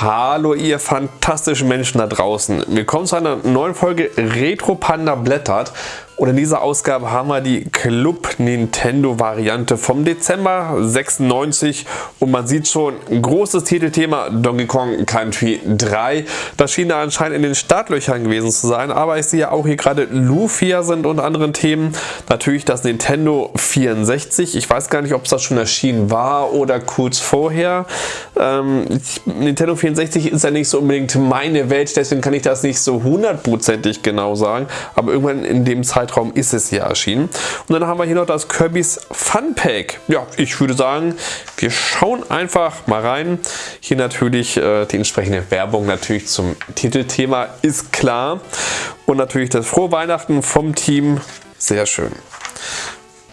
Hallo ihr fantastischen Menschen da draußen. Willkommen zu einer neuen Folge Retro Panda blättert. Und in dieser Ausgabe haben wir die Club Nintendo Variante vom Dezember 96 und man sieht schon, großes Titelthema Donkey Kong Country 3. Das schien da anscheinend in den Startlöchern gewesen zu sein, aber ich sehe auch hier gerade Lufia sind unter anderen Themen. Natürlich das Nintendo 64. Ich weiß gar nicht, ob es das schon erschienen war oder kurz vorher. Ähm, Nintendo 64 ist ja nicht so unbedingt meine Welt, deswegen kann ich das nicht so hundertprozentig genau sagen, aber irgendwann in dem Zeitraum Zeitraum ist es hier erschienen. Und dann haben wir hier noch das Kirby's Fun Pack. Ja, ich würde sagen, wir schauen einfach mal rein. Hier natürlich äh, die entsprechende Werbung natürlich zum Titelthema ist klar. Und natürlich das Frohe Weihnachten vom Team. Sehr schön.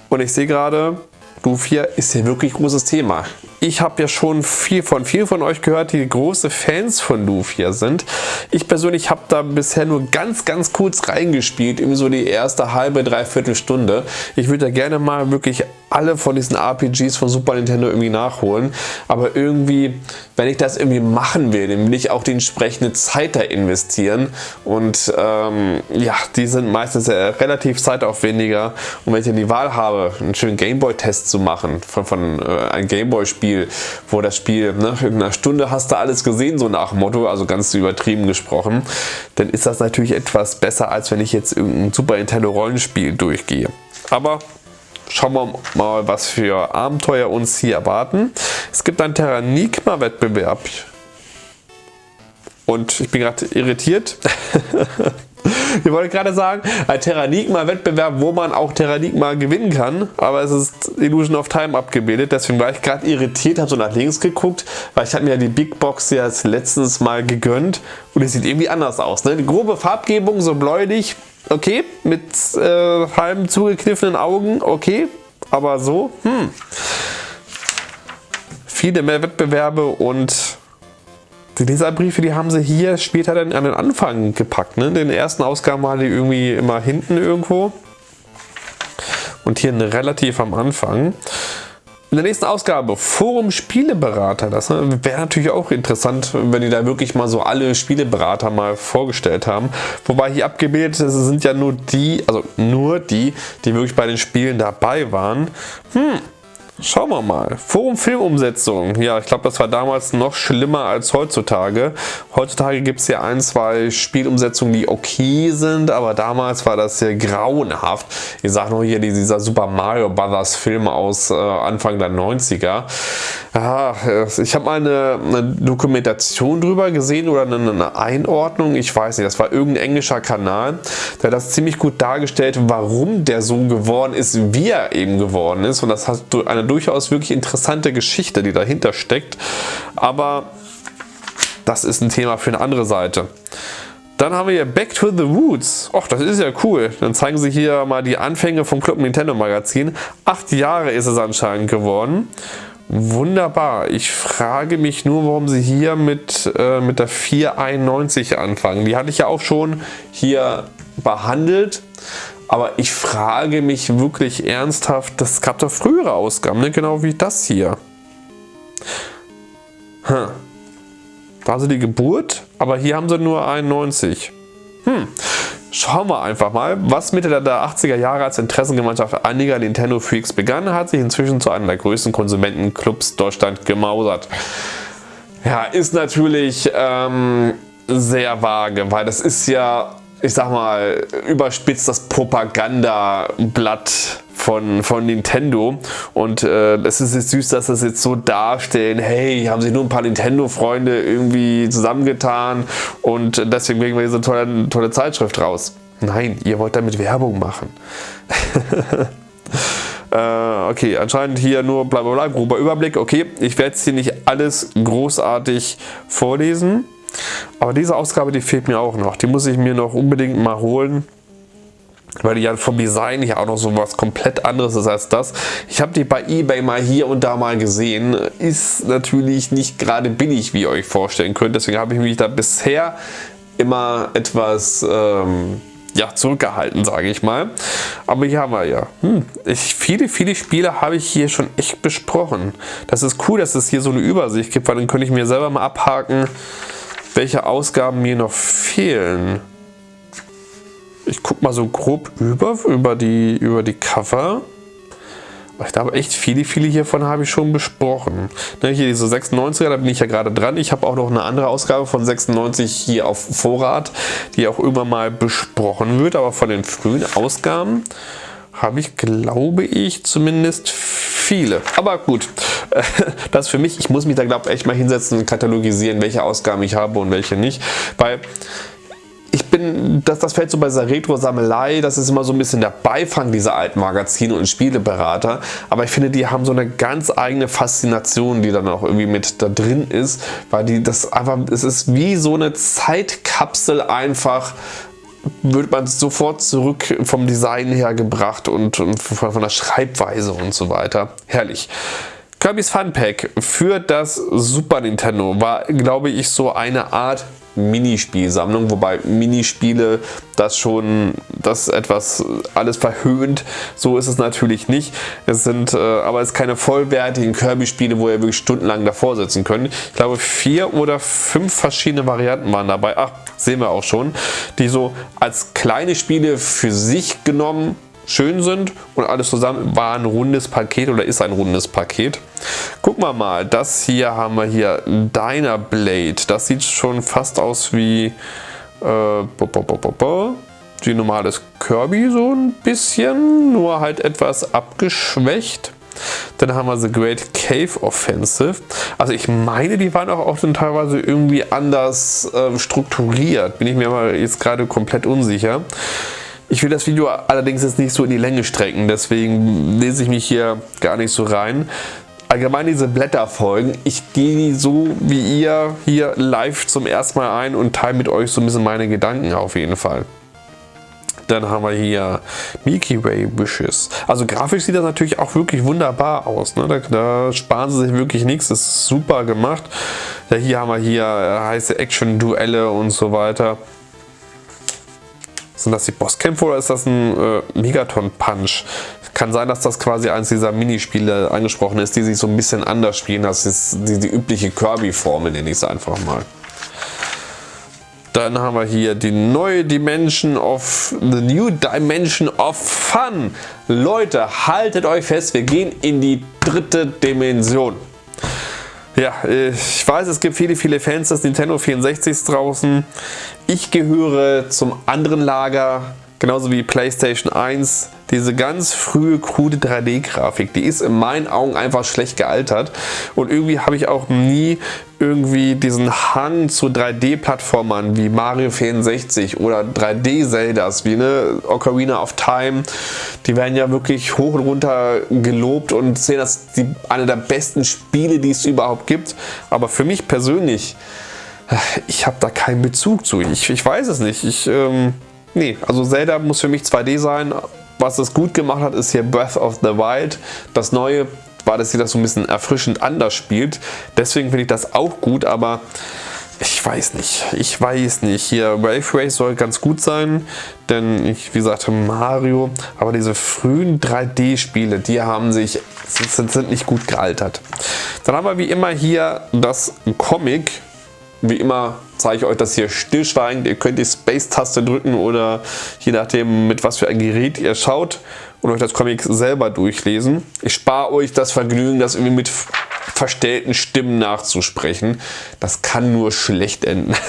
Und ich sehe gerade, Lufia ist hier wirklich großes Thema. Ich habe ja schon viel von vielen von euch gehört, die große Fans von Lufia sind. Ich persönlich habe da bisher nur ganz, ganz kurz reingespielt, irgendwie so die erste halbe, dreiviertel Stunde. Ich würde da gerne mal wirklich alle von diesen RPGs von Super Nintendo irgendwie nachholen. Aber irgendwie, wenn ich das irgendwie machen will, dann will ich auch die entsprechende Zeit da investieren. Und ähm, ja, die sind meistens relativ zeitaufwendiger. Und wenn ich dann die Wahl habe, einen schönen Gameboy-Test zu machen von, von äh, einem Gameboy-Spiel, Spiel, wo das Spiel nach ne, irgendeiner Stunde hast du alles gesehen, so nach Motto, also ganz übertrieben gesprochen, dann ist das natürlich etwas besser, als wenn ich jetzt irgendein Super Nintendo Rollenspiel durchgehe. Aber schauen wir mal, was für Abenteuer uns hier erwarten. Es gibt einen Terranigma Wettbewerb. Und ich bin gerade irritiert. Ich wollte gerade sagen, ein Terranigma-Wettbewerb, wo man auch Terranigma gewinnen kann, aber es ist Illusion of Time abgebildet, deswegen war ich gerade irritiert, habe so nach links geguckt, weil ich hatte mir ja die Big Box ja letztens mal gegönnt und es sieht irgendwie anders aus. Ne? Die grobe Farbgebung so bläulich, okay, mit äh, halben zugekniffenen Augen, okay, aber so, hm. Viele mehr Wettbewerbe und die Leserbriefe, die haben sie hier später dann an den Anfang gepackt. Ne? In den ersten Ausgaben waren die irgendwie immer hinten irgendwo. Und hier relativ am Anfang. In der nächsten Ausgabe Forum Spieleberater. Das ne, wäre natürlich auch interessant, wenn die da wirklich mal so alle Spieleberater mal vorgestellt haben. Wobei hier abgebildet sind ja nur die, also nur die, die wirklich bei den Spielen dabei waren. Hm, Schauen wir mal. Forum Filmumsetzung. Ja, ich glaube, das war damals noch schlimmer als heutzutage. Heutzutage gibt es ja ein, zwei Spielumsetzungen, die okay sind, aber damals war das sehr grauenhaft. Ich sage nur hier dieser Super Mario Brothers Film aus äh, Anfang der 90er. Ja, ich habe mal eine, eine, Dokumentation drüber gesehen oder eine, eine, Einordnung. Ich weiß nicht, das war irgendein englischer Kanal, der das ziemlich gut dargestellt, warum der so geworden ist, wie er eben geworden ist. Und das hat eine durchaus wirklich interessante Geschichte, die dahinter steckt. Aber das ist ein Thema für eine andere Seite. Dann haben wir hier Back to the Roots. Och, das ist ja cool. Dann zeigen sie hier mal die Anfänge vom Club Nintendo Magazin. Acht Jahre ist es anscheinend geworden. Wunderbar. Ich frage mich nur, warum sie hier mit, äh, mit der 491 anfangen. Die hatte ich ja auch schon hier behandelt. Aber ich frage mich wirklich ernsthaft, das gab doch frühere Ausgaben, ne? genau wie das hier. Hm. Da haben sie die Geburt, aber hier haben sie nur 91. Hm. Schauen wir einfach mal, was Mitte der 80er Jahre als Interessengemeinschaft einiger Nintendo-Freaks begann, hat sich inzwischen zu einem der größten Konsumentenclubs Deutschland gemausert. Ja, ist natürlich ähm, sehr vage, weil das ist ja ich sag mal, überspitzt das Propagandablatt von, von Nintendo und äh, es ist jetzt süß, dass das jetzt so darstellen, hey, haben sich nur ein paar Nintendo-Freunde irgendwie zusammengetan und deswegen bringen wir diese tolle, tolle Zeitschrift raus. Nein, ihr wollt damit Werbung machen. äh, okay, anscheinend hier nur bla bla bla, grober Überblick. Okay, ich werde jetzt hier nicht alles großartig vorlesen. Aber diese Ausgabe, die fehlt mir auch noch. Die muss ich mir noch unbedingt mal holen weil die ja vom Design hier auch noch so was komplett anderes ist als das. Ich habe die bei Ebay mal hier und da mal gesehen. Ist natürlich nicht gerade billig, wie ihr euch vorstellen könnt. Deswegen habe ich mich da bisher immer etwas ähm, ja, zurückgehalten, sage ich mal. Aber hier haben wir ja, hm, ich, viele, viele Spiele habe ich hier schon echt besprochen. Das ist cool, dass es hier so eine Übersicht gibt, weil dann könnte ich mir selber mal abhaken, welche Ausgaben mir noch fehlen. Ich gucke mal so grob über, über die, über die Cover. Ich glaube echt viele, viele hiervon habe ich schon besprochen. Ne, hier diese 96er, da bin ich ja gerade dran. Ich habe auch noch eine andere Ausgabe von 96 hier auf Vorrat, die auch immer mal besprochen wird. Aber von den frühen Ausgaben habe ich, glaube ich, zumindest viele. Aber gut, das für mich, ich muss mich da glaube ich echt mal hinsetzen und katalogisieren, welche Ausgaben ich habe und welche nicht. Weil ich bin, das, das fällt so bei dieser Retro-Sammelei, das ist immer so ein bisschen der Beifang dieser alten Magazine und Spieleberater, aber ich finde, die haben so eine ganz eigene Faszination, die dann auch irgendwie mit da drin ist, weil die das einfach, es ist wie so eine Zeitkapsel einfach, wird man sofort zurück vom Design her gebracht und, und von der Schreibweise und so weiter. Herrlich. Kirby's Fun Pack für das Super Nintendo war, glaube ich, so eine Art Minispielsammlung, wobei Minispiele das schon das etwas alles verhöhnt. So ist es natürlich nicht. Es sind äh, aber es keine vollwertigen Kirby-Spiele, wo ihr wirklich stundenlang davor sitzen könnt. Ich glaube vier oder fünf verschiedene Varianten waren dabei. Ach, sehen wir auch schon. Die so als kleine Spiele für sich genommen schön sind und alles zusammen war ein rundes Paket oder ist ein rundes Paket. Gucken wir mal, das hier haben wir hier Dyna Blade. Das sieht schon fast aus wie äh, die normales Kirby so ein bisschen, nur halt etwas abgeschwächt. Dann haben wir The Great Cave Offensive. Also ich meine, die waren auch, auch teilweise irgendwie anders äh, strukturiert. Bin ich mir aber jetzt gerade komplett unsicher. Ich will das Video allerdings jetzt nicht so in die Länge strecken, deswegen lese ich mich hier gar nicht so rein. Allgemein diese Blätterfolgen, ich gehe so wie ihr hier live zum ersten Mal ein und teile mit euch so ein bisschen meine Gedanken auf jeden Fall. Dann haben wir hier Milky Way Wishes. Also grafisch sieht das natürlich auch wirklich wunderbar aus. Ne? Da, da, sparen sie sich wirklich nichts. Das ist super gemacht. Ja, hier haben wir hier äh, heiße Action-Duelle und so weiter. Sind das die Bosskämpfe oder ist das ein äh, Megaton-Punch? Kann sein, dass das quasi eins dieser Minispiele angesprochen ist, die sich so ein bisschen anders spielen. Das ist die, die übliche Kirby-Formel, nenne ich es einfach mal. Dann haben wir hier die neue Dimension of, the new dimension of fun. Leute, haltet euch fest, wir gehen in die dritte Dimension. Ja, ich weiß, es gibt viele, viele Fans des Nintendo 64 draußen. Ich gehöre zum anderen Lager, genauso wie PlayStation 1 diese ganz frühe, krude 3D-Grafik, die ist in meinen Augen einfach schlecht gealtert. Und irgendwie habe ich auch nie irgendwie diesen Hang zu 3D-Plattformern wie Mario 64 oder 3D-Zeldas wie ne, Ocarina of Time. Die werden ja wirklich hoch und runter gelobt und sehen als die, eine der besten Spiele, die es überhaupt gibt. Aber für mich persönlich, ich habe da keinen Bezug zu. Ich, ich weiß es nicht. Ich, ähm, nee, also Zelda muss für mich 2D sein, was es gut gemacht hat, ist hier Breath of the Wild. Das neue war, dass sie das so ein bisschen erfrischend anders spielt. Deswegen finde ich das auch gut, aber ich weiß nicht. Ich weiß nicht. Hier Wave Race soll ganz gut sein, denn ich, wie gesagt, Mario, aber diese frühen 3D-Spiele, die haben sich, sind, sind nicht gut gealtert. Dann haben wir wie immer hier das Comic wie immer zeige ich euch das hier stillschweigend. Ihr könnt die Space-Taste drücken oder je nachdem mit was für ein Gerät ihr schaut und euch das Comic selber durchlesen. Ich spare euch das Vergnügen, das irgendwie mit verstellten Stimmen nachzusprechen. Das kann nur schlecht enden.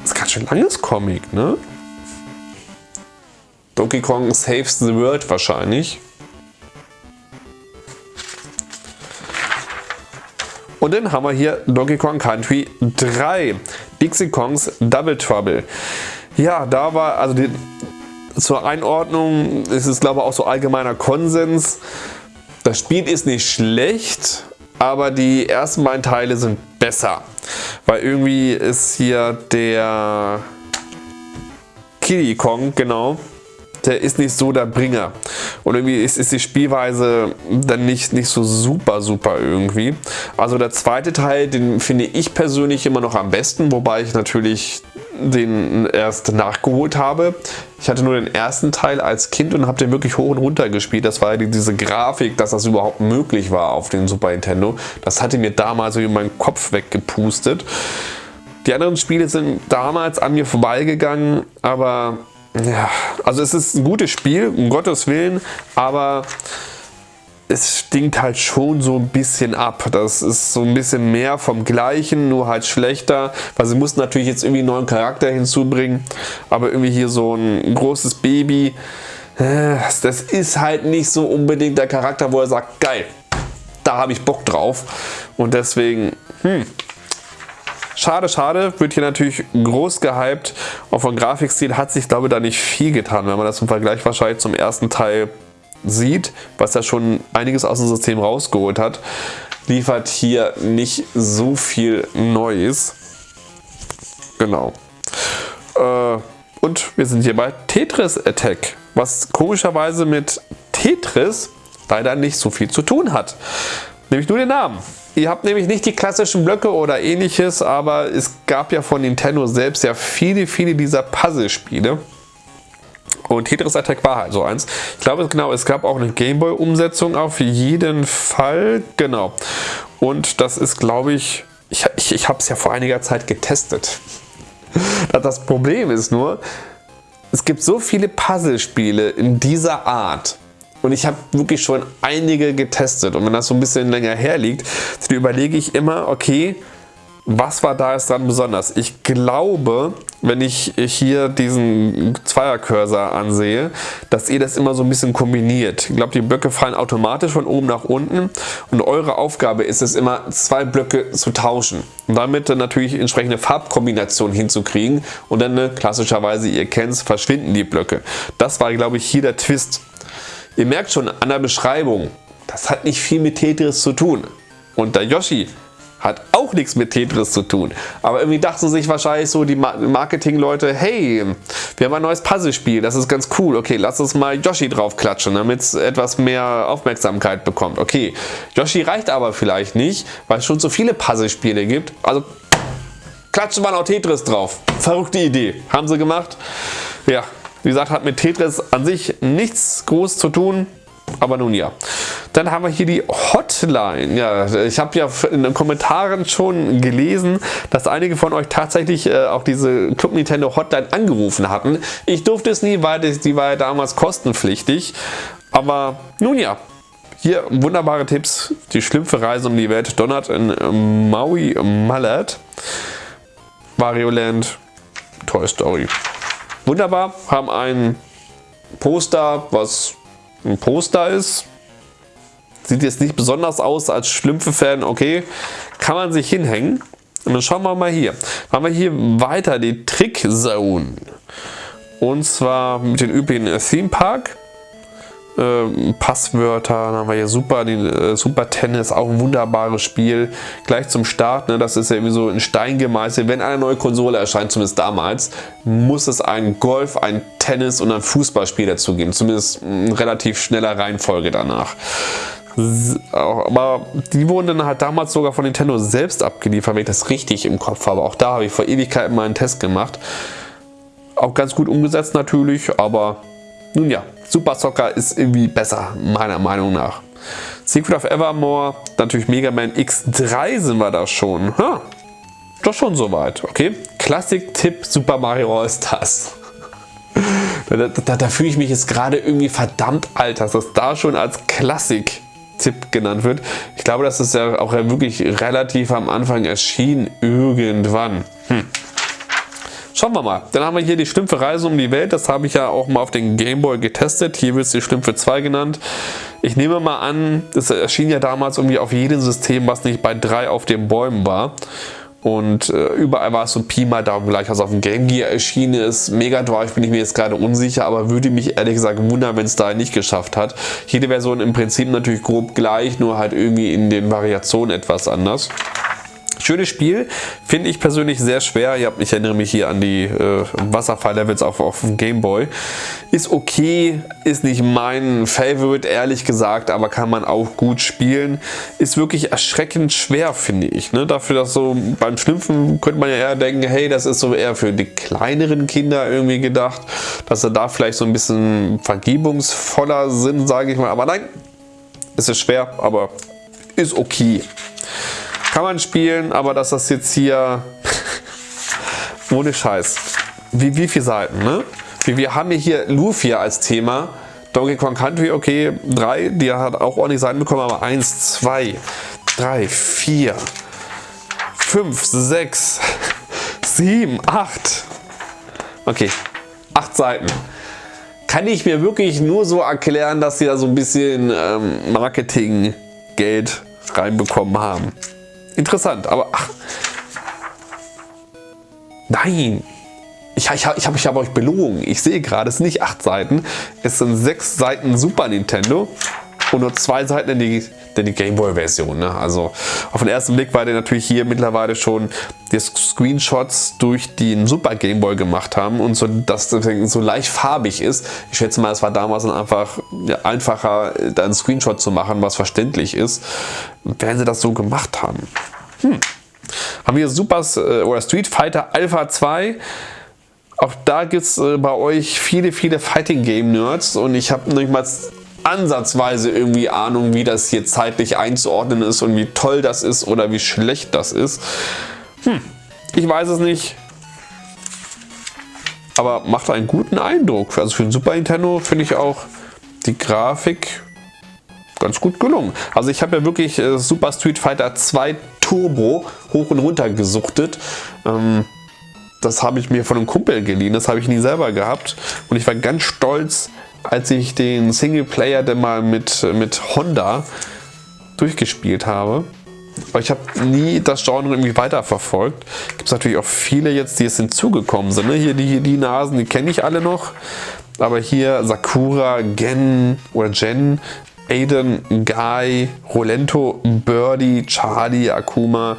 das ist ganz schön langes Comic, ne? Donkey Kong Saves the World wahrscheinlich. Und dann haben wir hier Donkey Kong Country 3, Dixie Kongs Double Trouble. Ja, da war, also die, zur Einordnung ist es glaube ich auch so allgemeiner Konsens. Das Spiel ist nicht schlecht, aber die ersten beiden Teile sind besser. Weil irgendwie ist hier der Kiddy Kong, genau, der ist nicht so der Bringer. Und irgendwie ist, ist die Spielweise dann nicht, nicht so super, super irgendwie. Also der zweite Teil, den finde ich persönlich immer noch am besten, wobei ich natürlich den erst nachgeholt habe. Ich hatte nur den ersten Teil als Kind und habe den wirklich hoch und runter gespielt. Das war diese Grafik, dass das überhaupt möglich war auf dem Super Nintendo. Das hatte mir damals in meinen Kopf weggepustet. Die anderen Spiele sind damals an mir vorbeigegangen, aber ja, also es ist ein gutes Spiel, um Gottes Willen, aber es stinkt halt schon so ein bisschen ab. Das ist so ein bisschen mehr vom Gleichen, nur halt schlechter. Weil sie mussten natürlich jetzt irgendwie einen neuen Charakter hinzubringen. Aber irgendwie hier so ein großes Baby. Äh, das ist halt nicht so unbedingt der Charakter, wo er sagt, geil, da habe ich Bock drauf. Und deswegen, hm, Schade, schade, wird hier natürlich groß gehypt. Auch vom Grafikstil hat sich, glaube ich, da nicht viel getan, wenn man das im Vergleich wahrscheinlich zum ersten Teil sieht, was ja schon einiges aus dem System rausgeholt hat, liefert hier nicht so viel Neues. Genau. Äh, und wir sind hier bei Tetris Attack, was komischerweise mit Tetris leider nicht so viel zu tun hat. Nämlich nur den Namen. Ihr habt nämlich nicht die klassischen Blöcke oder ähnliches, aber es gab ja von Nintendo selbst ja viele, viele dieser Puzzle-Spiele. Und Tetris Attack war halt so eins. Ich glaube genau, es gab auch eine Gameboy-Umsetzung auf jeden Fall. Genau. Und das ist, glaube ich, ich, ich, ich habe es ja vor einiger Zeit getestet. Das Problem ist nur, es gibt so viele Puzzlespiele in dieser Art. Und ich habe wirklich schon einige getestet. Und wenn das so ein bisschen länger her liegt, dann überlege ich immer, okay, was war da jetzt dran besonders? Ich glaube, wenn ich hier diesen Zweiercursor ansehe, dass ihr das immer so ein bisschen kombiniert. Ich glaube, die Blöcke fallen automatisch von oben nach unten und eure Aufgabe ist es immer, zwei Blöcke zu tauschen. Und damit dann natürlich entsprechende Farbkombinationen hinzukriegen und dann ne, klassischerweise, ihr kennt es, verschwinden die Blöcke. Das war, glaube ich, hier der Twist. Ihr merkt schon an der Beschreibung, das hat nicht viel mit Tetris zu tun. Und der Yoshi hat auch nichts mit Tetris zu tun. Aber irgendwie dachten sich wahrscheinlich so die Marketingleute, hey, wir haben ein neues Puzzlespiel, das ist ganz cool. Okay, lass uns mal Yoshi drauf klatschen, damit es etwas mehr Aufmerksamkeit bekommt. Okay, Yoshi reicht aber vielleicht nicht, weil es schon so viele Puzzlespiele gibt. Also klatschen wir noch Tetris drauf. Verrückte Idee. Haben sie gemacht. Ja, wie gesagt, hat mit Tetris an sich nichts groß zu tun. Aber nun ja. Dann haben wir hier die Hotline. Ja, ich habe ja in den Kommentaren schon gelesen, dass einige von euch tatsächlich äh, auch diese Club Nintendo Hotline angerufen hatten. Ich durfte es nie, weil die, die war ja damals kostenpflichtig. Aber nun ja, hier wunderbare Tipps. Die Schlümpfe Reise um die Welt. Donut in Maui Mallet. Wario Land. Toy Story. Wunderbar. Haben ein Poster, was ein Poster ist. Sieht jetzt nicht besonders aus als Schlümpfe-Fan, okay, kann man sich hinhängen. Und dann schauen wir mal hier. Haben wir hier weiter die Trick Zone. Und zwar mit den üblichen Theme Park. Ähm, Passwörter, dann haben wir hier Super, die, äh, Super Tennis, auch ein wunderbares Spiel. Gleich zum Start, ne, das ist ja irgendwie so in Stein gemeißelt. Wenn eine neue Konsole erscheint, zumindest damals, muss es ein Golf, ein Tennis und ein Fußballspiel dazu geben. Zumindest in relativ schneller Reihenfolge danach. Aber die wurden dann halt damals sogar von Nintendo selbst abgeliefert, wenn ich das richtig im Kopf habe. Auch da habe ich vor Ewigkeiten mal einen Test gemacht. Auch ganz gut umgesetzt natürlich, aber nun ja, Super Soccer ist irgendwie besser, meiner Meinung nach. Secret of Evermore, natürlich Mega Man X3 sind wir da schon. Ha, doch schon soweit, okay. Klassik-Tipp Super Mario All-Stars. Da, da, da fühle ich mich jetzt gerade irgendwie verdammt alt, dass das da schon als Klassik-Tipp genannt wird. Ich glaube, das ist ja auch wirklich relativ am Anfang erschienen, irgendwann. Hm. Schauen wir mal. Dann haben wir hier die Schlümpfe Reise um die Welt. Das habe ich ja auch mal auf den Gameboy getestet. Hier wird es die Schlümpfe 2 genannt. Ich nehme mal an, es erschien ja damals irgendwie auf jedem System, was nicht bei 3 auf den Bäumen war. Und äh, überall war es so Pi mal Daumen gleich, was auf dem Game Gear erschienen ist. Mega Drive bin ich mir jetzt gerade unsicher, aber würde mich ehrlich gesagt wundern, wenn es da nicht geschafft hat. Jede Version im Prinzip natürlich grob gleich, nur halt irgendwie in den Variationen etwas anders. Schönes Spiel, finde ich persönlich sehr schwer. Ich erinnere mich hier an die äh, Wasserfall-Levels auf, auf dem Gameboy. Ist okay, ist nicht mein Favorite, ehrlich gesagt, aber kann man auch gut spielen. Ist wirklich erschreckend schwer, finde ich. Ne? Dafür, dass so beim Schlüpfen könnte man ja eher denken, hey, das ist so eher für die kleineren Kinder irgendwie gedacht, dass sie da vielleicht so ein bisschen vergebungsvoller sind, sage ich mal. Aber nein, es ist schwer, aber ist okay. Kann man spielen, aber dass das jetzt hier ohne Scheiß. Wie, wie viele Seiten, ne? Wir haben hier Lufia als Thema. Donkey Kong Country, okay, drei, die hat auch ordentlich Seiten bekommen, aber eins, zwei, drei, vier, fünf, sechs, sieben, acht. Okay, acht Seiten. Kann ich mir wirklich nur so erklären, dass sie da so ein bisschen ähm, Marketing-Geld reinbekommen haben. Interessant, aber ach. Nein. Ich, ich, ich habe ich hab euch belogen. Ich sehe gerade, es sind nicht acht Seiten. Es sind sechs Seiten Super Nintendo und nur zwei Seiten in die, die Gameboy-Version. Ne? Also auf den ersten Blick, weil die natürlich hier mittlerweile schon die Screenshots durch den Super Gameboy gemacht haben und so, dass das so leicht farbig ist. Ich schätze mal, es war damals einfach ja, einfacher, da einen Screenshot zu machen, was verständlich ist, wenn sie das so gemacht haben. Hm. Haben wir Super äh, oder Street Fighter Alpha 2. Auch da gibt es äh, bei euch viele, viele Fighting Game Nerds und ich habe nicht mal ansatzweise irgendwie Ahnung, wie das hier zeitlich einzuordnen ist und wie toll das ist oder wie schlecht das ist. Hm, ich weiß es nicht. Aber macht einen guten Eindruck. Also für ein Super Nintendo finde ich auch die Grafik ganz gut gelungen. Also ich habe ja wirklich äh, Super Street Fighter 2 Turbo hoch und runter gesuchtet. Ähm, das habe ich mir von einem Kumpel geliehen, das habe ich nie selber gehabt. Und ich war ganz stolz, als ich den Singleplayer dann mal mit, mit Honda durchgespielt habe. Aber ich habe nie das Genre irgendwie weiterverfolgt. Gibt es natürlich auch viele jetzt, die jetzt hinzugekommen sind. Ne? Hier die, die Nasen, die kenne ich alle noch. Aber hier Sakura, Gen oder Gen Aiden, Guy, Rolento, Birdie, Charlie, Akuma,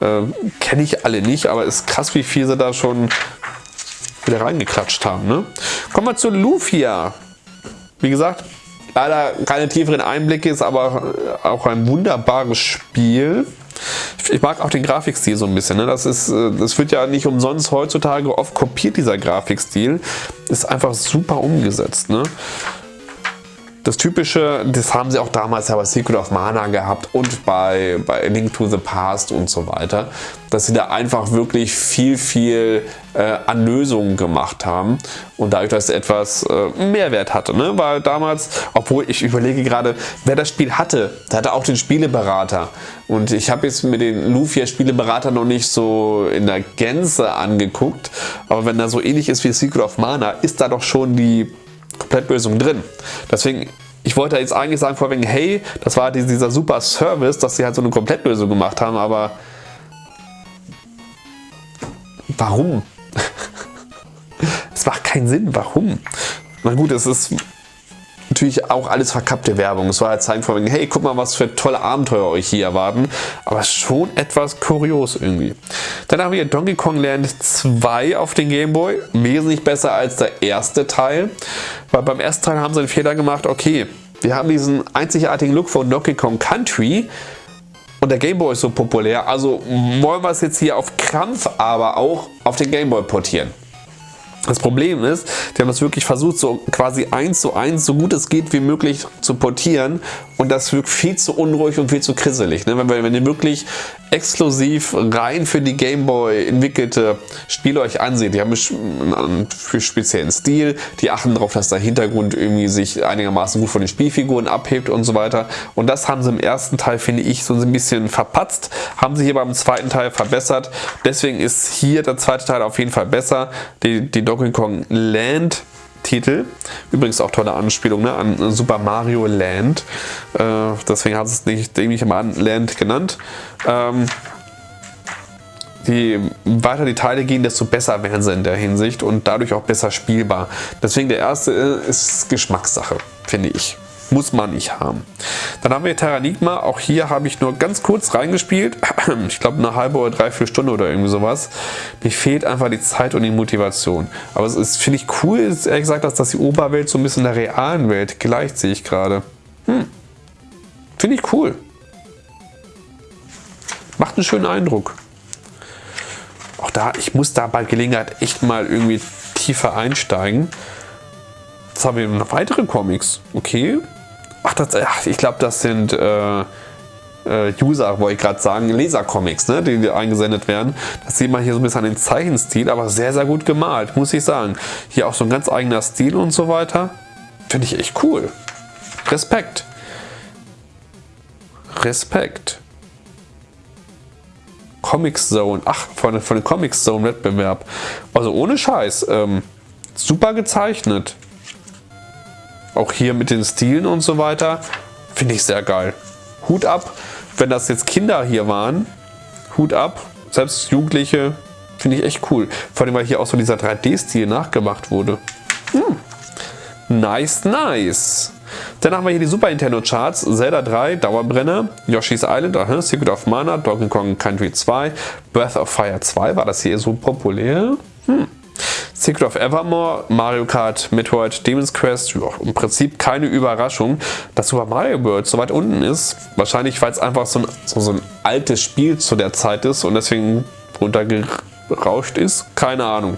äh, kenne ich alle nicht, aber ist krass, wie viel sie da schon wieder reingeklatscht haben. Ne? Kommen wir zu Lufia. Wie gesagt, leider keine tieferen Einblicke, ist aber auch ein wunderbares Spiel. Ich mag auch den Grafikstil so ein bisschen. Ne? Das, ist, äh, das wird ja nicht umsonst heutzutage oft kopiert, dieser Grafikstil. Ist einfach super umgesetzt. Ne? Das typische, das haben sie auch damals ja bei Secret of Mana gehabt und bei, bei Link to the Past und so weiter, dass sie da einfach wirklich viel, viel äh, an Lösungen gemacht haben und dadurch, dass es etwas äh, Mehrwert hatte. Ne? Weil damals, obwohl ich überlege gerade, wer das Spiel hatte, der hatte auch den Spieleberater und ich habe jetzt mir den Lufia Spieleberater noch nicht so in der Gänze angeguckt, aber wenn er so ähnlich ist wie Secret of Mana, ist da doch schon die Komplettlösung drin. Deswegen, ich wollte jetzt eigentlich sagen vorweg, hey, das war dieser super Service, dass sie halt so eine Komplettlösung gemacht haben, aber warum? es macht keinen Sinn, warum? Na gut, es ist natürlich auch alles verkappte Werbung. Es war halt zeigen von hey, guck mal, was für tolle Abenteuer euch hier erwarten. Aber schon etwas kurios irgendwie. Dann haben wir Donkey Kong Land 2 auf den Game Boy. Wesentlich besser als der erste Teil. Weil beim ersten Teil haben sie den Fehler gemacht, okay, wir haben diesen einzigartigen Look von Donkey Kong Country. Und der Game Boy ist so populär, also wollen wir es jetzt hier auf Krampf aber auch auf den Game Boy portieren. Das Problem ist, die haben das wirklich versucht, so quasi eins zu eins, so gut es geht wie möglich zu portieren und das wirkt viel zu unruhig und viel zu krisselig. Ne? Wenn, wenn ihr wirklich exklusiv rein für die Gameboy entwickelte Spiele euch anseht, die haben einen speziellen Stil, die achten darauf, dass der Hintergrund irgendwie sich einigermaßen gut von den Spielfiguren abhebt und so weiter. Und das haben sie im ersten Teil, finde ich, so ein bisschen verpatzt, haben sie hier beim zweiten Teil verbessert. Deswegen ist hier der zweite Teil auf jeden Fall besser. Die, die Donkey Kong Land Titel. Übrigens auch tolle Anspielung ne, an Super Mario Land. Äh, deswegen hat es nicht, immer an Land genannt. Ähm, je weiter die Teile gehen, desto besser werden sie in der Hinsicht und dadurch auch besser spielbar. Deswegen der erste ist Geschmackssache, finde ich. Muss man nicht haben. Dann haben wir Terranigma. Auch hier habe ich nur ganz kurz reingespielt. Ich glaube eine halbe oder dreiviertel Stunde oder irgendwie sowas. Mir fehlt einfach die Zeit und die Motivation. Aber es ist, finde ich cool, ist ehrlich gesagt, dass das die Oberwelt so ein bisschen der realen Welt gleicht, sehe ich gerade. Hm. Finde ich cool. Macht einen schönen Eindruck. Auch da, ich muss da bei Gelegenheit echt mal irgendwie tiefer einsteigen. Jetzt haben wir noch weitere Comics. Okay. Ach, das, ach ich glaube, das sind äh, äh, User, wollte ich gerade sagen, Leser-Comics, ne, die, eingesendet werden. Das sieht man hier so ein bisschen an den Zeichenstil, aber sehr, sehr gut gemalt, muss ich sagen. Hier auch so ein ganz eigener Stil und so weiter. Finde ich echt cool. Respekt. Respekt. Comic Zone, ach, von, von dem Comic Zone Wettbewerb. Also ohne Scheiß, ähm, super gezeichnet. Auch hier mit den Stilen und so weiter, finde ich sehr geil. Hut ab, wenn das jetzt Kinder hier waren, Hut ab, selbst Jugendliche, finde ich echt cool. Vor allem, weil hier auch so dieser 3D-Stil nachgemacht wurde. Hm. Nice, nice. Dann haben wir hier die Super Nintendo Charts, Zelda 3, Dauerbrenner, Yoshi's Island, aha, Secret of Mana, Donkey Kong Country 2, Breath of Fire 2, war das hier so populär? Hm. Secret of Evermore, Mario Kart, Metroid, Demon's Quest, ja, im Prinzip keine Überraschung, dass Super Mario World so weit unten ist. Wahrscheinlich, weil es einfach so ein, so, so ein altes Spiel zu der Zeit ist und deswegen runtergerauscht ist. Keine Ahnung.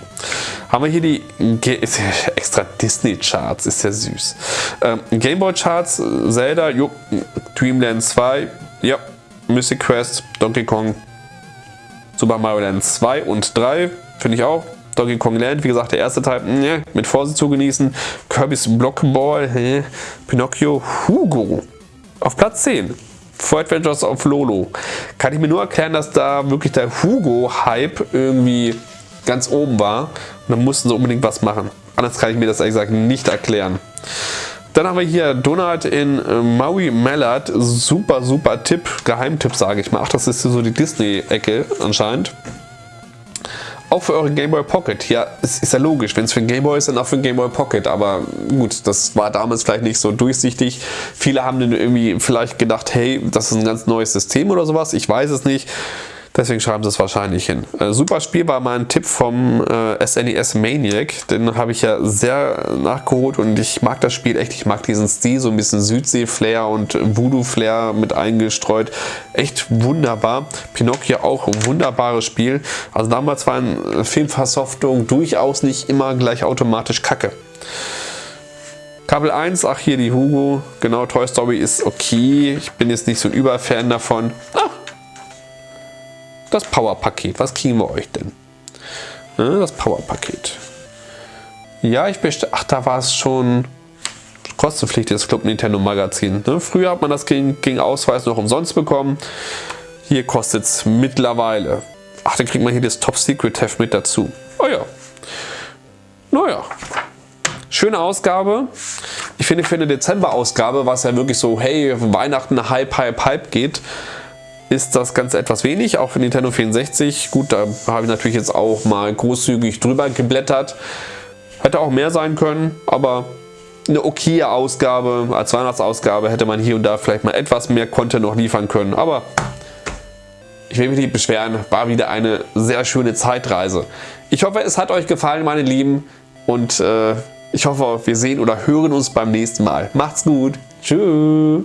Haben wir hier die Ge extra Disney Charts, ist ja süß. Ähm, Gameboy Charts, Zelda, jo, Dreamland 2, ja, Mystic Quest, Donkey Kong, Super Mario Land 2 und 3, finde ich auch. Donkey Kong Land, wie gesagt, der erste Teil, ne, mit Vorsicht zu genießen. Kirby's Blockball, hä? Pinocchio, Hugo. Auf Platz 10. For Adventures of Lolo. Kann ich mir nur erklären, dass da wirklich der Hugo-Hype irgendwie ganz oben war. Und dann mussten sie unbedingt was machen. Anders kann ich mir das ehrlich gesagt nicht erklären. Dann haben wir hier Donald in äh, Maui Mallard. Super, super Tipp. Geheimtipp, sage ich mal. Ach, das ist so die Disney-Ecke anscheinend. Auch für euren Game Boy Pocket. Ja, es ist ja logisch. Wenn es für den Game Boy ist, dann auch für den Game Boy Pocket. Aber gut, das war damals vielleicht nicht so durchsichtig. Viele haben dann irgendwie vielleicht gedacht, hey, das ist ein ganz neues System oder sowas. Ich weiß es nicht. Deswegen schreiben sie es wahrscheinlich hin. Äh, super Spiel war mein Tipp vom äh, SNES e Maniac. Den habe ich ja sehr nachgeholt und ich mag das Spiel echt. Ich mag diesen Stil, so ein bisschen Südsee-Flair und Voodoo-Flair mit eingestreut. Echt wunderbar. Pinocchio auch ein wunderbares Spiel. Also damals war eine Filmversoftung durchaus nicht immer gleich automatisch kacke. Kabel 1, ach hier die Hugo, genau, Toy Story ist okay. Ich bin jetzt nicht so ein Überfan davon. Ah, das Power-Paket. Was kriegen wir euch denn? Das Power-Paket. Ja, ich bestelle. Ach, da war es schon kostenpflichtiges Club Nintendo Magazin. Ne? Früher hat man das gegen, gegen Ausweis noch umsonst bekommen. Hier kostet es mittlerweile. Ach, dann kriegt man hier das Top Secret Heft mit dazu. Oh ja. Naja. Schöne Ausgabe. Ich finde für eine Dezember-Ausgabe, was ja wirklich so, hey, Weihnachten, Hype, Hype, Hype geht, ist das Ganze etwas wenig, auch für Nintendo 64. Gut, da habe ich natürlich jetzt auch mal großzügig drüber geblättert. Hätte auch mehr sein können, aber eine okaye Ausgabe, als Weihnachtsausgabe hätte man hier und da vielleicht mal etwas mehr Content noch liefern können. Aber ich will mich nicht beschweren, war wieder eine sehr schöne Zeitreise. Ich hoffe, es hat euch gefallen, meine Lieben. Und äh, ich hoffe, wir sehen oder hören uns beim nächsten Mal. Macht's gut. Tschüss.